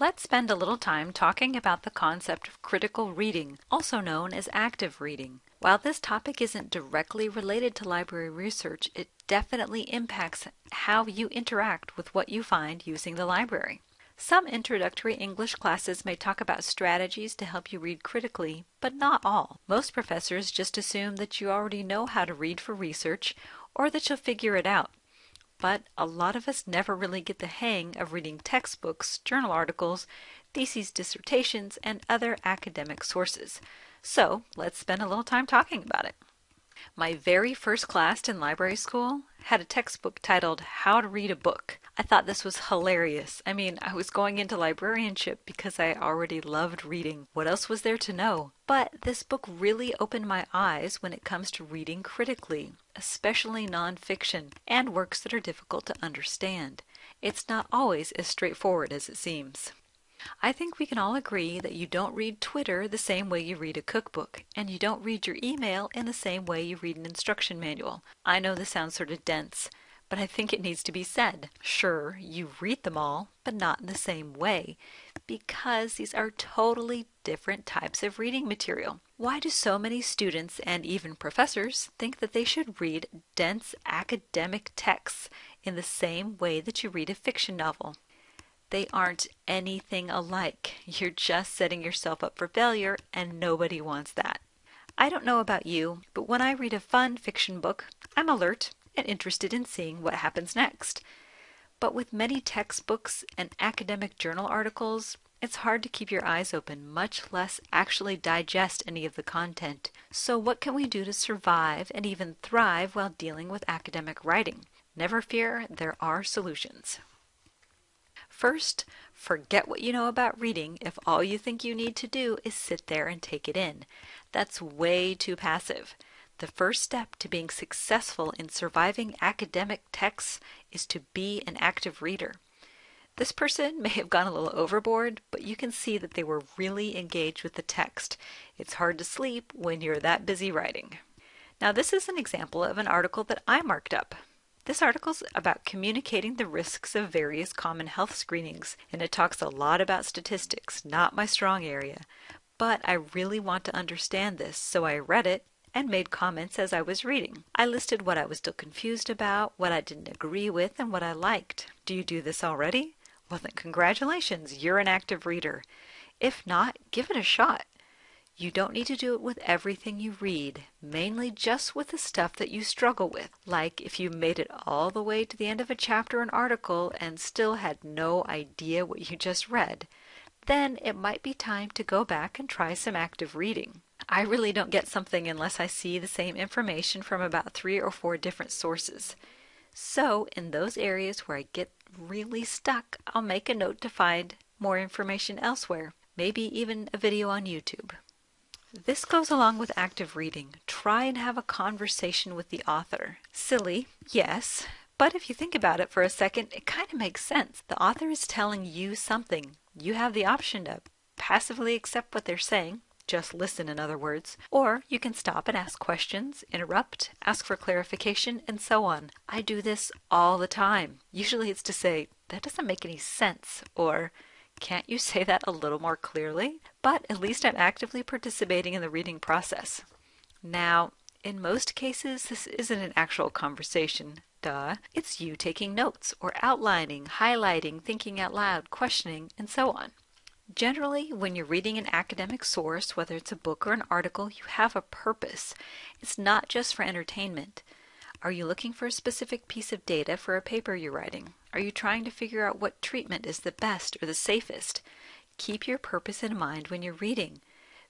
Let's spend a little time talking about the concept of critical reading, also known as active reading. While this topic isn't directly related to library research, it definitely impacts how you interact with what you find using the library. Some introductory English classes may talk about strategies to help you read critically, but not all. Most professors just assume that you already know how to read for research or that you'll figure it out but a lot of us never really get the hang of reading textbooks, journal articles, theses, dissertations, and other academic sources. So let's spend a little time talking about it. My very first class in library school had a textbook titled How to Read a Book. I thought this was hilarious. I mean, I was going into librarianship because I already loved reading. What else was there to know? But this book really opened my eyes when it comes to reading critically, especially nonfiction and works that are difficult to understand. It's not always as straightforward as it seems. I think we can all agree that you don't read Twitter the same way you read a cookbook, and you don't read your email in the same way you read an instruction manual. I know this sounds sort of dense, but I think it needs to be said. Sure, you read them all, but not in the same way, because these are totally different types of reading material. Why do so many students and even professors think that they should read dense academic texts in the same way that you read a fiction novel? They aren't anything alike. You're just setting yourself up for failure, and nobody wants that. I don't know about you, but when I read a fun fiction book, I'm alert and interested in seeing what happens next. But with many textbooks and academic journal articles, it's hard to keep your eyes open, much less actually digest any of the content. So, what can we do to survive and even thrive while dealing with academic writing? Never fear, there are solutions. First, forget what you know about reading if all you think you need to do is sit there and take it in. That's way too passive. The first step to being successful in surviving academic texts is to be an active reader. This person may have gone a little overboard, but you can see that they were really engaged with the text. It's hard to sleep when you're that busy writing. Now, this is an example of an article that I marked up. This article is about communicating the risks of various common health screenings, and it talks a lot about statistics, not my strong area. But I really want to understand this, so I read it and made comments as I was reading. I listed what I was still confused about, what I didn't agree with, and what I liked. Do you do this already? Well, then, congratulations, you're an active reader. If not, give it a shot. You don't need to do it with everything you read, mainly just with the stuff that you struggle with. Like if you made it all the way to the end of a chapter or article and still had no idea what you just read, then it might be time to go back and try some active reading. I really don't get something unless I see the same information from about three or four different sources. So, in those areas where I get really stuck, I'll make a note to find more information elsewhere, maybe even a video on YouTube. This goes along with active reading. Try and have a conversation with the author. Silly, yes, but if you think about it for a second, it kind of makes sense. The author is telling you something. You have the option to passively accept what they're saying, just listen, in other words, or you can stop and ask questions, interrupt, ask for clarification, and so on. I do this all the time. Usually it's to say, that doesn't make any sense, or can't you say that a little more clearly? But at least I'm actively participating in the reading process. Now, in most cases, this isn't an actual conversation. Duh. It's you taking notes or outlining, highlighting, thinking out loud, questioning, and so on. Generally, when you're reading an academic source, whether it's a book or an article, you have a purpose. It's not just for entertainment. Are you looking for a specific piece of data for a paper you're writing? Are you trying to figure out what treatment is the best or the safest? Keep your purpose in mind when you're reading.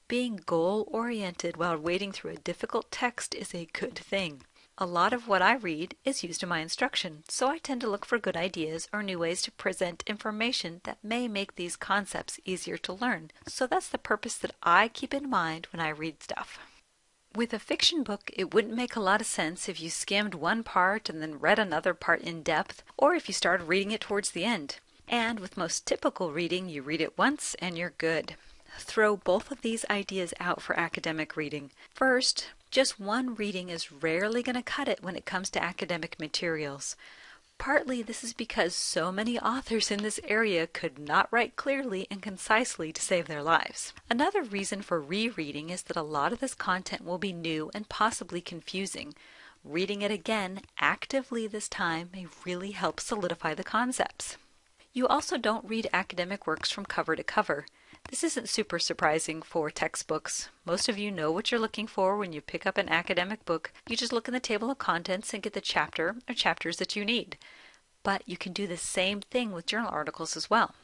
Being goal oriented while wading through a difficult text is a good thing. A lot of what I read is used in my instruction, so I tend to look for good ideas or new ways to present information that may make these concepts easier to learn. So that's the purpose that I keep in mind when I read stuff. With a fiction book, it wouldn't make a lot of sense if you skimmed one part and then read another part in depth, or if you started reading it towards the end. And with most typical reading, you read it once and you're good. Throw both of these ideas out for academic reading. First, just one reading is rarely going to cut it when it comes to academic materials. Partly this is because so many authors in this area could not write clearly and concisely to save their lives. Another reason for rereading is that a lot of this content will be new and possibly confusing. Reading it again actively this time may really help solidify the concepts. You also don't read academic works from cover to cover. This isn't super surprising for textbooks. Most of you know what you're looking for when you pick up an academic book. You just look in the table of contents and get the chapter or chapters that you need. But you can do the same thing with journal articles as well.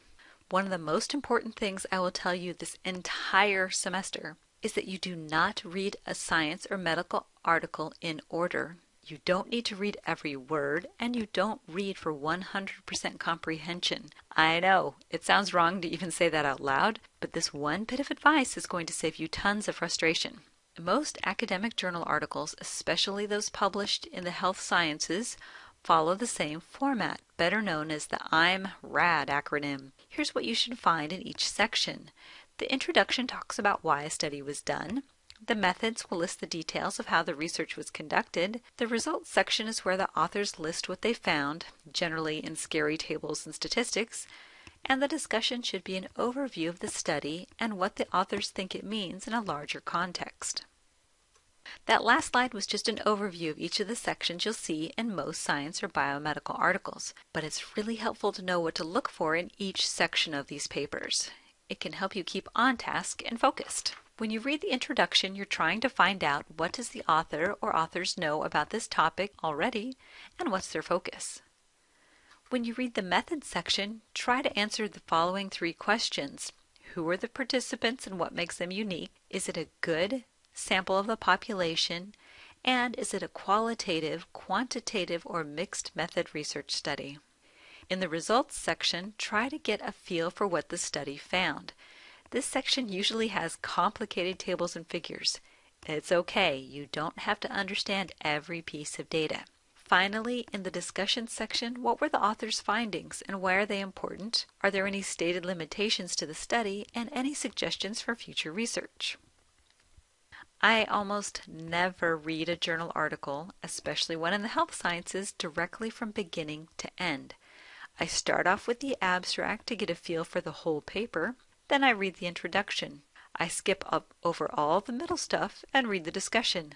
One of the most important things I will tell you this entire semester is that you do not read a science or medical article in order. You don't need to read every word, and you don't read for 100% comprehension. I know, it sounds wrong to even say that out loud, but this one bit of advice is going to save you tons of frustration. Most academic journal articles, especially those published in the health sciences, follow the same format, better known as the I'm RAD acronym. Here's what you should find in each section. The introduction talks about why a study was done. The methods will list the details of how the research was conducted. The results section is where the authors list what they found, generally in scary tables and statistics. And the discussion should be an overview of the study and what the authors think it means in a larger context. That last slide was just an overview of each of the sections you'll see in most science or biomedical articles, but it's really helpful to know what to look for in each section of these papers. It can help you keep on task and focused. When you read the introduction, you're trying to find out what does the author or authors know about this topic already and what's their focus. When you read the methods section, try to answer the following three questions. Who are the participants and what makes them unique? Is it a good sample of the population? And is it a qualitative, quantitative, or mixed method research study? In the results section, try to get a feel for what the study found. This section usually has complicated tables and figures. It's okay, you don't have to understand every piece of data. Finally, in the discussion section, what were the author's findings and why are they important? Are there any stated limitations to the study and any suggestions for future research? I almost never read a journal article, especially one in the health sciences, directly from beginning to end. I start off with the abstract to get a feel for the whole paper. Then I read the introduction. I skip up over all the middle stuff and read the discussion.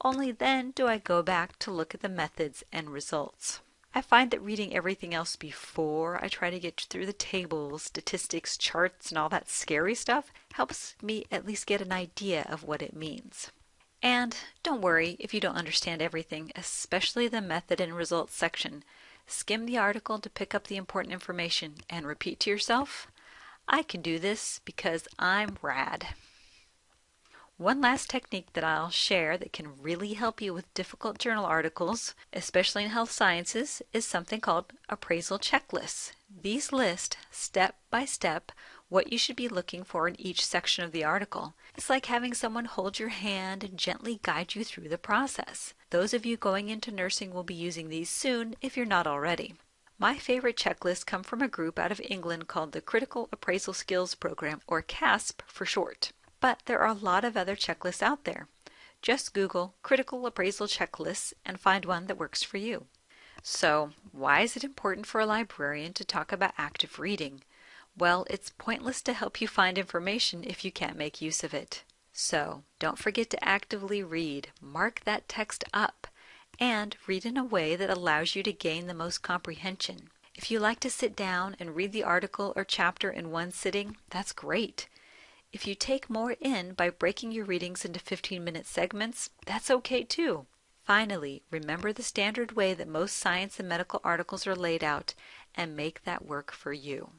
Only then do I go back to look at the methods and results. I find that reading everything else before I try to get through the tables, statistics, charts, and all that scary stuff helps me at least get an idea of what it means. And don't worry if you don't understand everything, especially the method and results section. Skim the article to pick up the important information and repeat to yourself I can do this because I'm rad. One last technique that I'll share that can really help you with difficult journal articles, especially in health sciences, is something called appraisal checklists. These list, step by step, what you should be looking for in each section of the article. It's like having someone hold your hand and gently guide you through the process. Those of you going into nursing will be using these soon if you're not already. My favorite checklists come from a group out of England called the Critical Appraisal Skills Program, or CASP for short. But there are a lot of other checklists out there. Just Google Critical Appraisal Checklists and find one that works for you. So, why is it important for a librarian to talk about active reading? Well, it's pointless to help you find information if you can't make use of it. So, don't forget to actively read. Mark that text up and read in a way that allows you to gain the most comprehension. If you like to sit down and read the article or chapter in one sitting, that's great. If you take more in by breaking your readings into 15 minute segments, that's okay too. Finally, remember the standard way that most science and medical articles are laid out and make that work for you.